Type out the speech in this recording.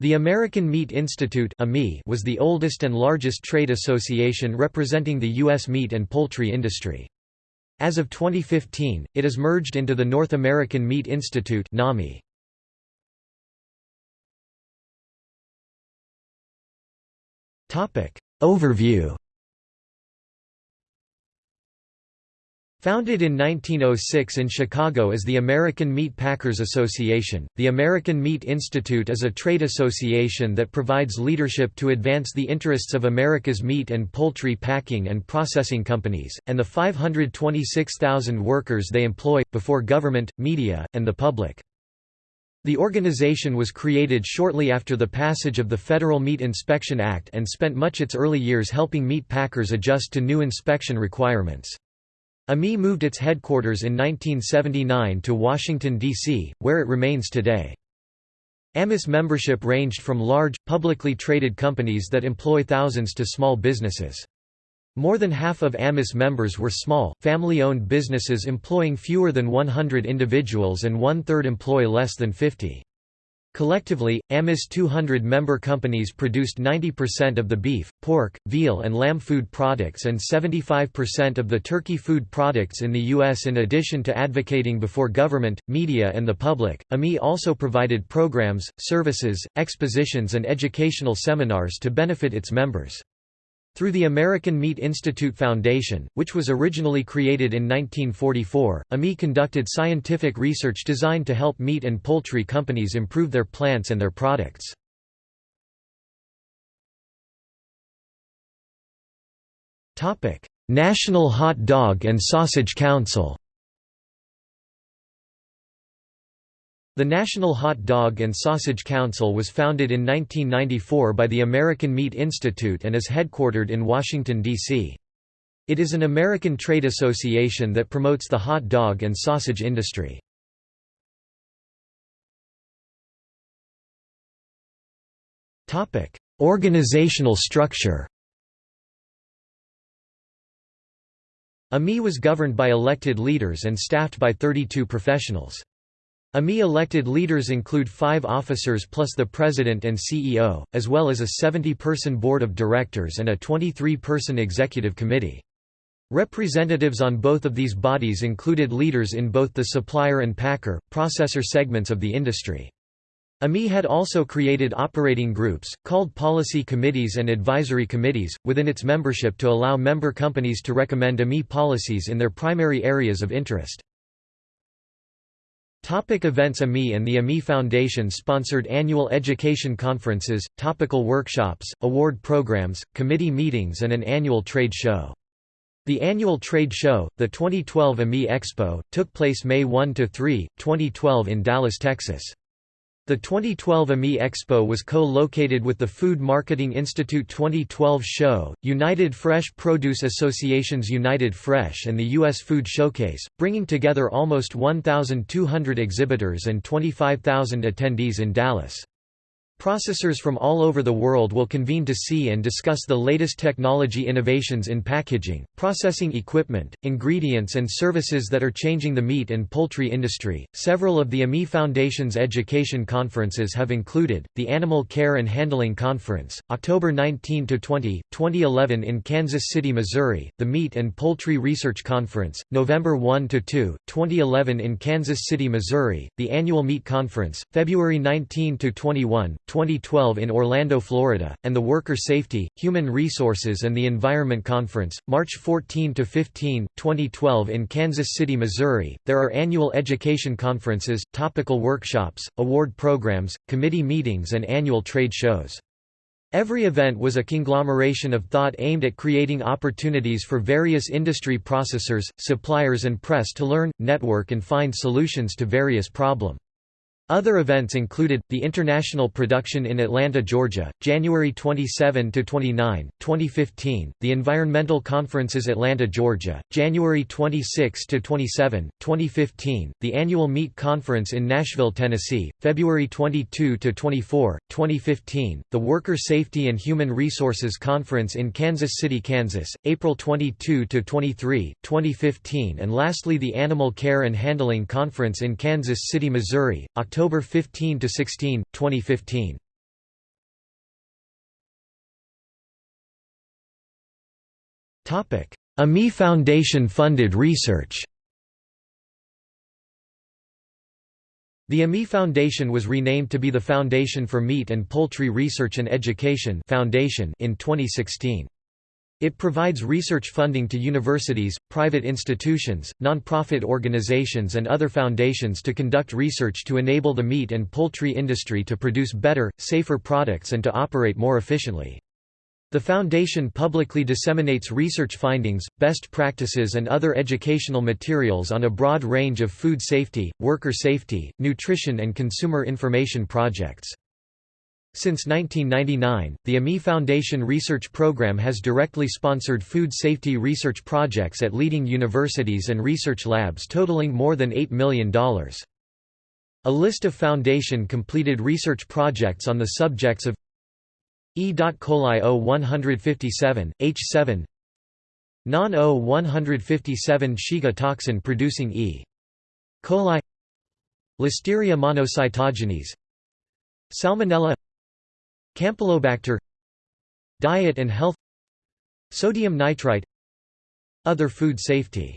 The American Meat Institute was the oldest and largest trade association representing the U.S. meat and poultry industry. As of 2015, it is merged into the North American Meat Institute NAMI. Overview Founded in 1906 in Chicago as the American Meat Packers Association, the American Meat Institute is a trade association that provides leadership to advance the interests of America's meat and poultry packing and processing companies, and the 526,000 workers they employ, before government, media, and the public. The organization was created shortly after the passage of the Federal Meat Inspection Act and spent much of its early years helping meat packers adjust to new inspection requirements. AMI moved its headquarters in 1979 to Washington, D.C., where it remains today. AMIS membership ranged from large, publicly traded companies that employ thousands to small businesses. More than half of AMIS members were small, family-owned businesses employing fewer than 100 individuals and one-third employ less than 50. Collectively, AMIS 200 member companies produced 90% of the beef, pork, veal and lamb food products and 75% of the turkey food products in the U.S. In addition to advocating before government, media and the public, AMI also provided programs, services, expositions and educational seminars to benefit its members. Through the American Meat Institute Foundation, which was originally created in 1944, AMI conducted scientific research designed to help meat and poultry companies improve their plants and their products. National Hot Dog and Sausage Council The National Hot Dog and Sausage Council was founded in 1994 by the American Meat Institute and is headquartered in Washington, D.C. It is an American trade association that promotes the hot dog and sausage industry. Organizational structure AMI was governed by elected leaders and staffed by 32 professionals. AMI elected leaders include five officers plus the president and CEO, as well as a 70-person board of directors and a 23-person executive committee. Representatives on both of these bodies included leaders in both the supplier and packer, processor segments of the industry. AMI had also created operating groups, called policy committees and advisory committees, within its membership to allow member companies to recommend AMI policies in their primary areas of interest. Topic events AMI and the AMI Foundation sponsored annual education conferences, topical workshops, award programs, committee meetings and an annual trade show. The annual trade show, the 2012 AMI Expo, took place May 1–3, 2012 in Dallas, Texas. The 2012 AMI Expo was co-located with the Food Marketing Institute 2012 show, United Fresh Produce Association's United Fresh and the U.S. Food Showcase, bringing together almost 1,200 exhibitors and 25,000 attendees in Dallas. Processors from all over the world will convene to see and discuss the latest technology innovations in packaging, processing equipment, ingredients, and services that are changing the meat and poultry industry. Several of the AMI Foundation's education conferences have included the Animal Care and Handling Conference, October 19 to 20, 2011 in Kansas City, Missouri; the Meat and Poultry Research Conference, November 1 to 2, 2011 in Kansas City, Missouri; the Annual Meat Conference, February 19 to 21. 2012 in Orlando, Florida, and the Worker Safety, Human Resources and the Environment Conference, March 14 to 15, 2012 in Kansas City, Missouri. There are annual education conferences, topical workshops, award programs, committee meetings and annual trade shows. Every event was a conglomeration of thought aimed at creating opportunities for various industry processors, suppliers and press to learn, network and find solutions to various problems. Other events included, the International Production in Atlanta, Georgia, January 27–29, 2015, the Environmental Conferences Atlanta, Georgia, January 26–27, 2015, the Annual Meat Conference in Nashville, Tennessee, February 22–24, 2015, the Worker Safety and Human Resources Conference in Kansas City, Kansas, April 22–23, 2015 and lastly the Animal Care and Handling Conference in Kansas City, Missouri, October October 15 to 16, 2015. Topic: AMI Foundation funded research. The AMI Foundation was renamed to be the Foundation for Meat and Poultry Research and Education Foundation in 2016. It provides research funding to universities, private institutions, nonprofit organizations and other foundations to conduct research to enable the meat and poultry industry to produce better, safer products and to operate more efficiently. The Foundation publicly disseminates research findings, best practices and other educational materials on a broad range of food safety, worker safety, nutrition and consumer information projects. Since 1999, the AMI Foundation Research Program has directly sponsored food safety research projects at leading universities and research labs totaling more than $8 million. A list of Foundation-completed research projects on the subjects of E. coli O157, H7 Non O157 Shiga toxin producing E. coli Listeria monocytogenes Salmonella Campylobacter Diet and health Sodium nitrite Other food safety